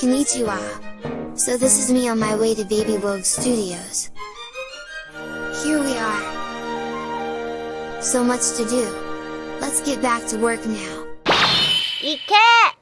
Konnichiwa! So this is me on my way to Baby Vogue Studios. Here we are! So much to do! Let's get back to work now! Iké.